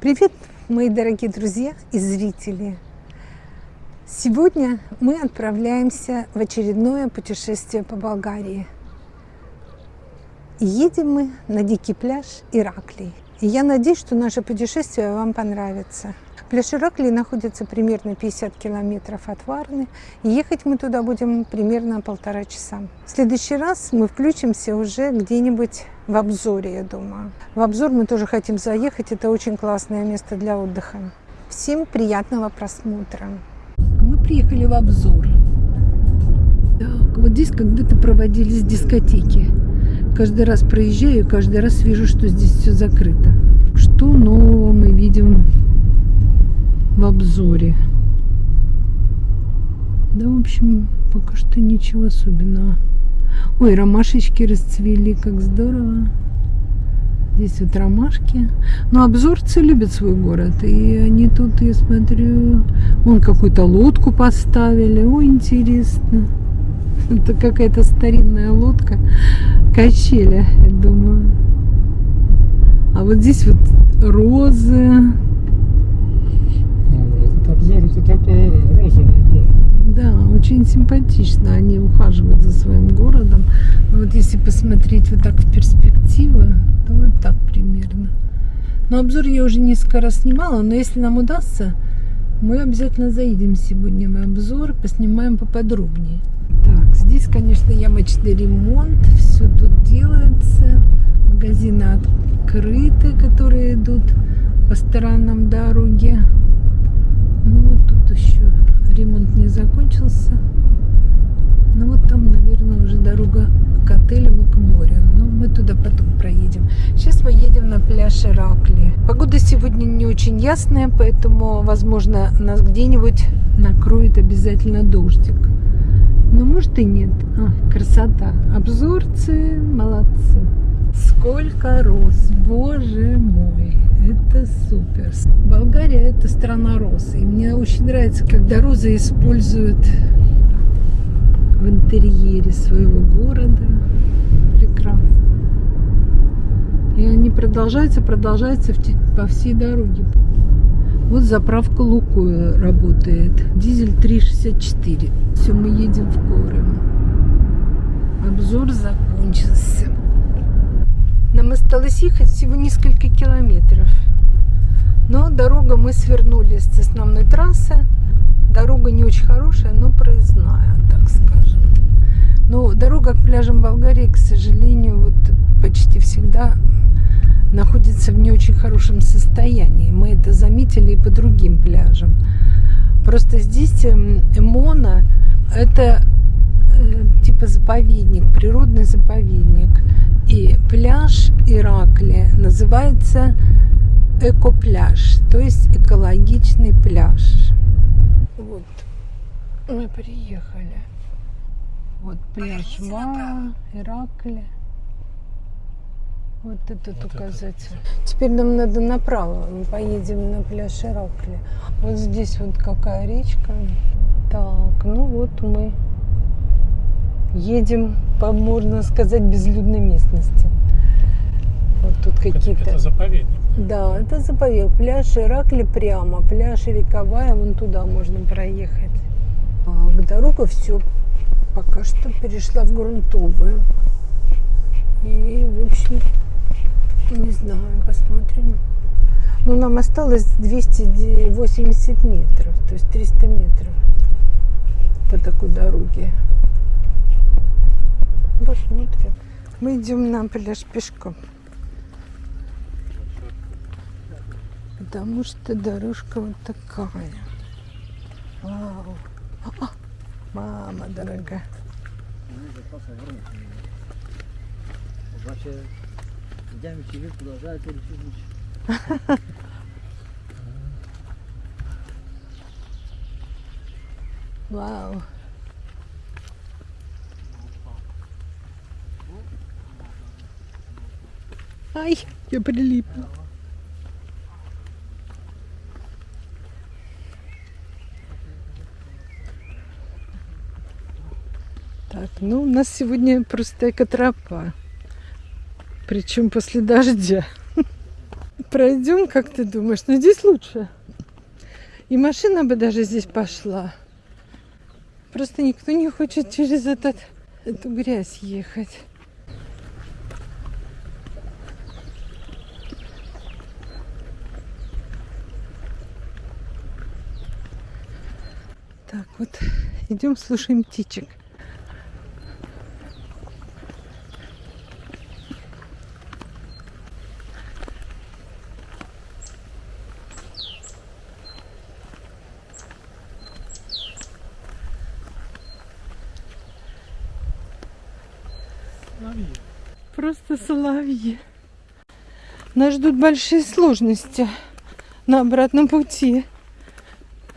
Привет, мои дорогие друзья и зрители! Сегодня мы отправляемся в очередное путешествие по Болгарии. Едем мы на дикий пляж Ираклий. И я надеюсь, что наше путешествие вам понравится. Пляж Ираклий находится примерно 50 километров от Варны. И ехать мы туда будем примерно полтора часа. В следующий раз мы включимся уже где-нибудь в обзоре, я думаю. В обзор мы тоже хотим заехать. Это очень классное место для отдыха. Всем приятного просмотра. Мы приехали в обзор. Так, вот здесь когда-то проводились дискотеки. Каждый раз проезжаю, каждый раз вижу, что здесь все закрыто. Что нового мы видим в обзоре? Да, в общем, пока что ничего особенного. Ой, ромашечки расцвели, как здорово. Здесь вот ромашки. Но обзорцы любят свой город. И они тут, я смотрю, вон какую-то лодку поставили. Ой, интересно. Это какая-то старинная лодка. Качели, я думаю. А вот здесь вот розы. Это такой розовый город. Да, очень симпатично. Они ухаживают за своим городом. Но вот если посмотреть вот так в перспективу, то вот так примерно. Но обзор я уже несколько раз снимала, но если нам удастся, мы обязательно заедем сегодня в обзор, поснимаем поподробнее. Так, здесь, конечно, ямочный ремонт, все тут делается. Магазины открыты, которые идут по сторонам дороги. Ну, вот тут еще ремонт не закончился. Ну, вот там, наверное, уже дорога к отелям и к морю. Но мы туда потом проедем. Сейчас мы едем на пляж Иракли. Погода сегодня не очень ясная, поэтому, возможно, нас где-нибудь накроет обязательно дождик. Ну, может и нет. А, красота. Обзорцы молодцы. Сколько роз, боже мой, это супер. Болгария это страна роз. И мне очень нравится, когда розы используют в интерьере своего города. Прекрасно. И они продолжаются, продолжаются по всей дороге. Вот заправка Лукойл работает. Дизель 3,64. Все, мы едем в горы. Обзор закончился. Нам осталось ехать всего несколько километров. Но дорога, мы свернули с основной трассы. Дорога не очень хорошая, но проездная, так скажем. Но дорога к пляжам Болгарии, к сожалению, вот почти всегда находится в не очень хорошем состоянии. Мы это заметили и по другим пляжам. Просто здесь Эмона это э, типа заповедник, природный заповедник. И пляж Иракли называется экопляж, то есть экологичный пляж. Вот, мы приехали. Вот пляж Ва, Иракли. Вот этот вот указатель. Это. Теперь нам надо направо. Мы поедем на пляж Иракли. Вот здесь вот какая речка. Так, ну вот мы едем по, можно сказать, безлюдной местности. Вот тут какие-то... Это, заповедник. Да, это заповедник. Пляж Иракли прямо, пляж Рековая, вон туда можно проехать. А, к дорога все пока что перешла в грунтовую. И, в общем, не знаю, посмотрим. Ну, нам осталось 280 метров, то есть 300 метров по такой дороге. Посмотрим. Мы идем на пляж пешком. Потому что дорожка вот такая. Вау. А, мама дорогая. Обаче видями, че ви продължавате ли чужбич? Вау. Ай, я прилипла. Так, ну у нас сегодня просто экотропа. Причем после дождя. Пройдем, как ты думаешь? Ну, здесь лучше. И машина бы даже здесь пошла. Просто никто не хочет через этот, эту грязь ехать. Так, вот идем слушаем птичек. Соловьи. Просто соловьи. Нас ждут большие сложности на обратном пути.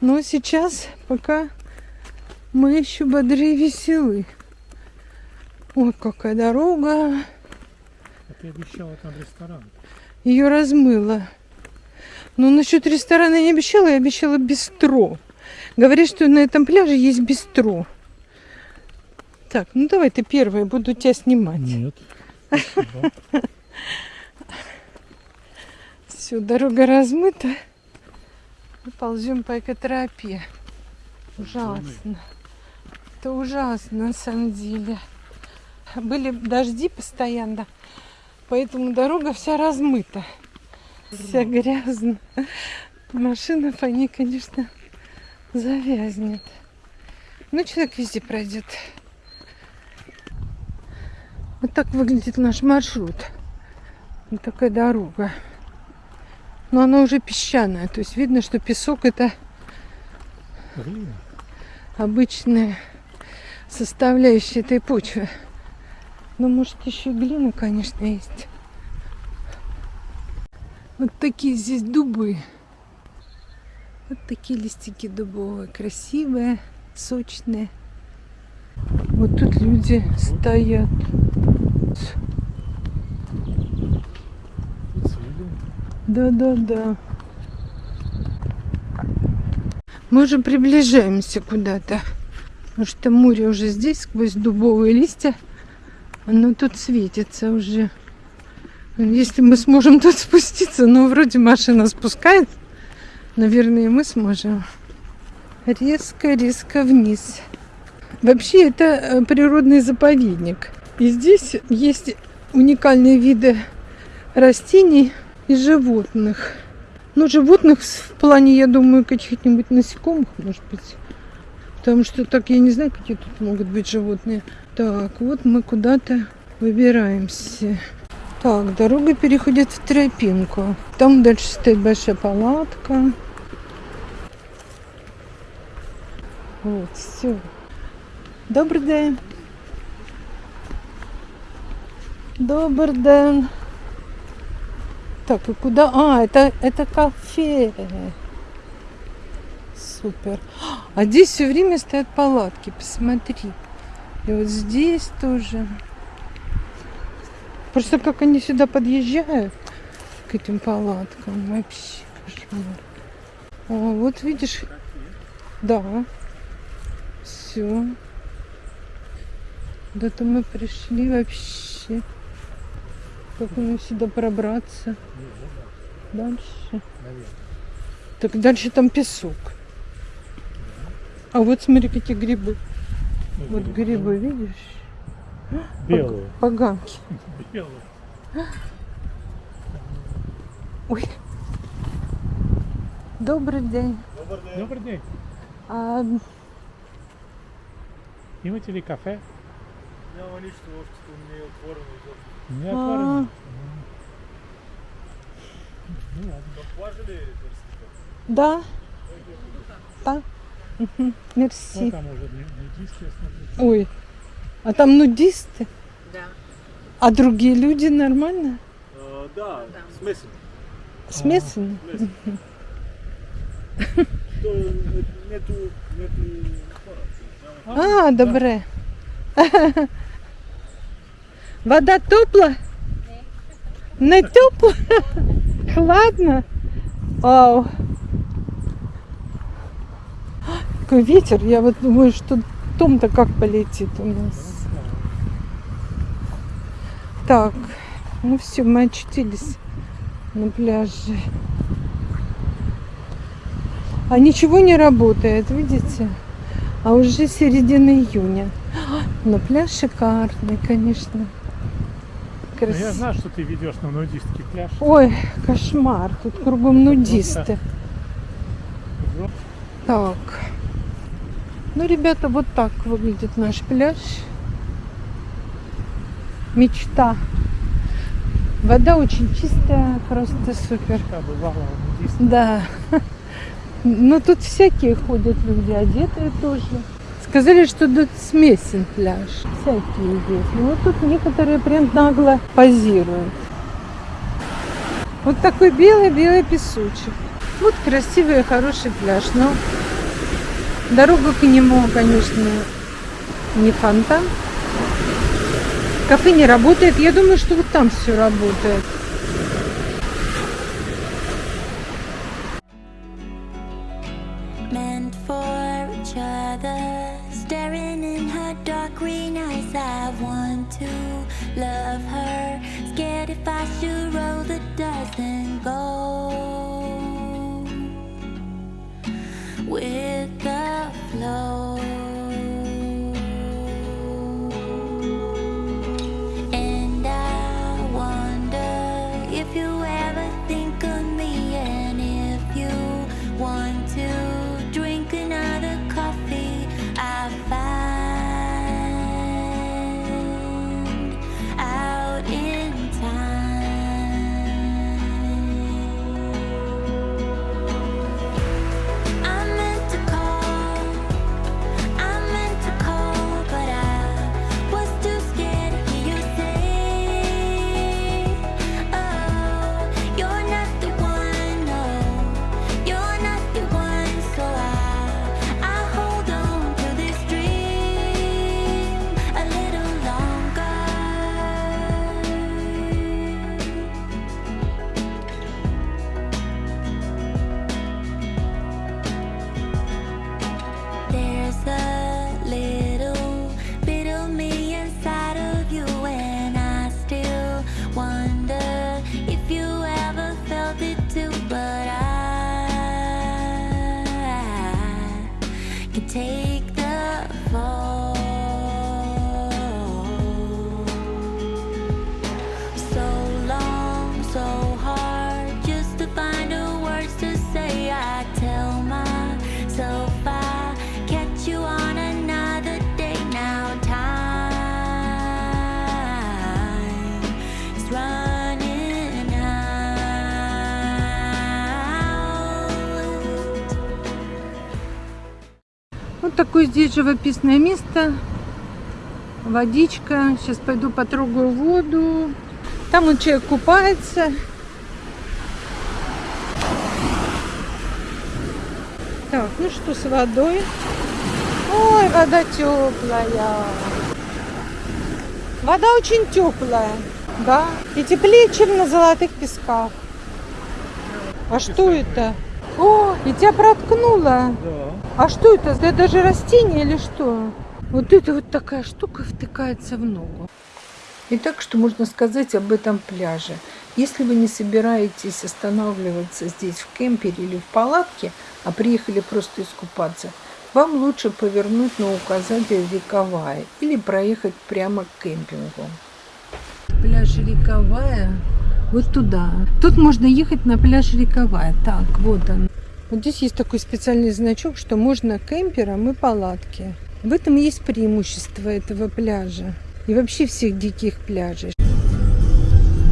Но сейчас пока мы еще бодры и веселы. Ой, какая дорога. А ты обещала там ресторан. Ее размыло. Но насчет ресторана я не обещала, я обещала бистро. Говорят, что на этом пляже есть бистро. Так, ну давай ты первая, буду тебя снимать. Нет. Все, дорога размыта. Мы ползем по экотропе. Ужасно. Это ужасно на самом деле. Были дожди постоянно, поэтому дорога вся размыта. Вся грязная. Машина по ней, конечно, завязнет. Ну, человек везде пройдет. Вот так выглядит наш маршрут. Вот такая дорога. Но она уже песчаная. То есть видно, что песок это Блин. обычная составляющая этой почвы. Но может еще и глина, конечно, есть. Вот такие здесь дубы. Вот такие листики дубовые. Красивые, сочные. Вот тут люди стоят. Да-да-да. Мы уже приближаемся куда-то. Потому что море уже здесь, сквозь дубовые листья. Оно тут светится уже. Если мы сможем тут спуститься, ну, вроде машина спускает. Наверное, мы сможем. Резко-резко вниз. Вообще, это э, природный заповедник. И здесь есть уникальные виды растений и животных. Ну, животных в плане, я думаю, каких-нибудь насекомых, может быть. Потому что так я не знаю, какие тут могут быть животные. Так, вот мы куда-то выбираемся. Так, дорога переходит в тропинку. Там дальше стоит большая палатка. Вот, все. Добрий день. Добрый день. Так, и куда? А, это, это кафе. Супер. А здесь все время стоят палатки, посмотри. И вот здесь тоже. Просто как они сюда подъезжают, к этим палаткам, вообще кошмар. А, вот видишь, да, все. Куда-то мы пришли вообще. Как мне сюда пробраться? Дальше. Так дальше там песок. А вот смотри, какие грибы. Ну, Вот грибы, видишь? Белые. Поганки. Белые. Ой. Добрий день. Добрый день. А, Имате ли кафе? Няма нищо още, не е отворено изобщо. Не А. отворено. Ну да. Да. Мерси. Там уже нудисты. Ой. А там нудисты? Да. А другие люди нормально? А, да, смесено. Смесенно? То е, нето, нето хора. А, добре. Вода тепла? Не тепла? Хладно? Вау. Какой ветер. Я вот думаю, что том-то как полетит у нас. Так, ну все, мы очутились на пляже. А ничего не работает, видите? А уже середина июня. Но пляж шикарный, конечно. Ну, Красивый. я знаю, что ты ведешь на нудистский пляж. Ой, кошмар, тут кругом нудисты. Так. Ну, ребята, вот так выглядит наш пляж. Мечта. Вода очень чистая, просто супер. Да. Но тут всякие ходят люди, одетые тоже. Сказали, что тут смесен пляж. Всякие есть. Ну вот тут некоторые прям нагло позируют. Вот такой белый-белый песочек. Вот красивый и хороший пляж. Но дорога к нему, конечно, не фонтан. Кафе не работает. Я думаю, что вот там все работает. with No. Такое здесь живописное место. Водичка. Сейчас пойду потрогаю воду. Там вот человек купается. Так, ну что с водой? Ой, вода теплая. Вода очень теплая, да. И теплее, чем на золотых песках. А что это? О, и тебя проткнуло. Да. А что это? Это даже растение или что? Вот это вот такая штука втыкается в ногу. Итак, что можно сказать об этом пляже? Если вы не собираетесь останавливаться здесь в кемпере или в палатке, а приехали просто искупаться, вам лучше повернуть на указатель Рековая или проехать прямо к кемпингу. Пляж Рековая вот туда. Тут можно ехать на пляж Рековая. Так, вот он. Вот здесь есть такой специальный значок, что можно кемпером и палатки. В этом есть преимущество этого пляжа и вообще всех диких пляжей.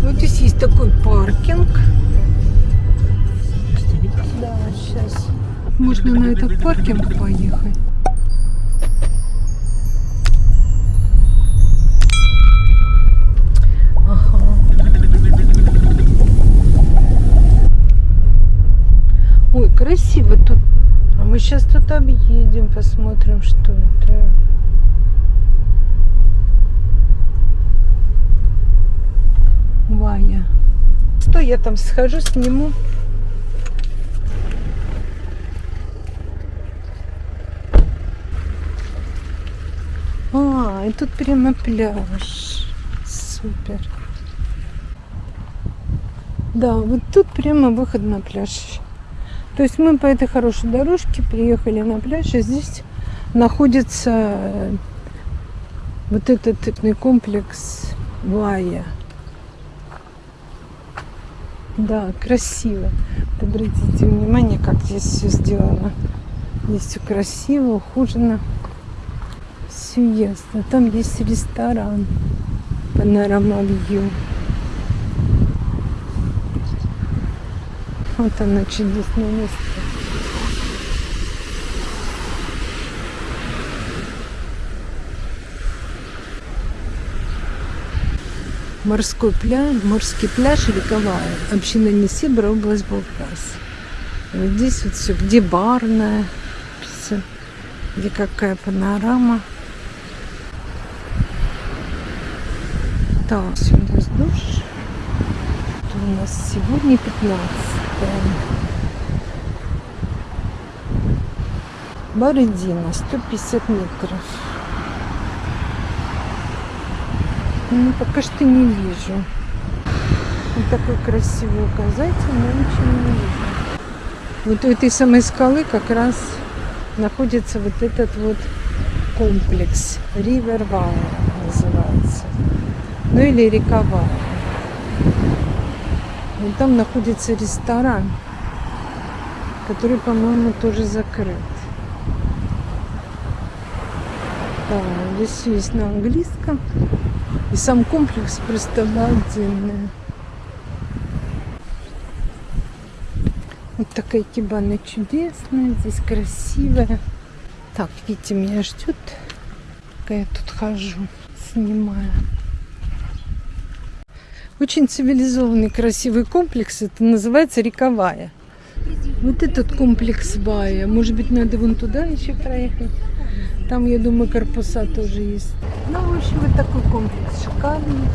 Вот здесь есть такой паркинг. Да, сейчас. Можно на этот паркинг поехать. Сейчас тут объедем, посмотрим, что это. Вая. Что я там схожу, сниму? А, и тут прямо пляж. Супер. Да, вот тут прямо выход на пляж. То есть мы по этой хорошей дорожке приехали на пляж, и здесь находится э, вот этот комплекс Вая. Да, красиво. Обратите внимание, как здесь все сделано. Здесь все красиво, ухожено. Все ясно. Там есть ресторан. Панорама Вью. Вот оно чудесное место. Морской пляж, морский пляж Великовая, община Несебра, область Балкас. Вот здесь вот все, где барная, всё, где какая панорама. Так, все, нас душ. У нас сегодня 15 Бородина, 150 метров. Ну, пока что не вижу. Вот такой красивый указатель, но ничего не вижу. Вот у этой самой скалы как раз находится вот этот вот комплекс. Ривер называется. Ну или рековая. Вот там находится ресторан, который, по-моему, тоже закрыт. Да, здесь есть на английском. И сам комплекс просто обалденный. Вот такая кибана чудесная, здесь красивая. Так, Витя меня ждет, пока я тут хожу, снимаю. Очень цивилизованный, красивый комплекс. Это называется Рековая. Вот этот комплекс Вая. Может быть, надо вон туда еще проехать. Там, я думаю, корпуса тоже есть. Ну, в общем, вот такой комплекс шикарный.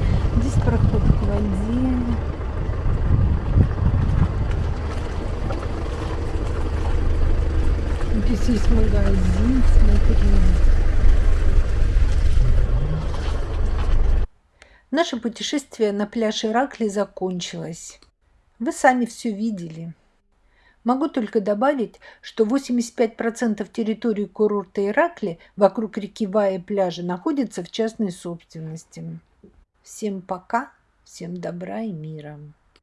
Здесь проход к воде. Здесь есть магазин, смотри. Наше путешествие на пляж Иракли закончилось. Вы сами все видели. Могу только добавить, что 85% территории курорта Иракли вокруг реки Вая пляжа находится в частной собственности. Всем пока, всем добра и мира.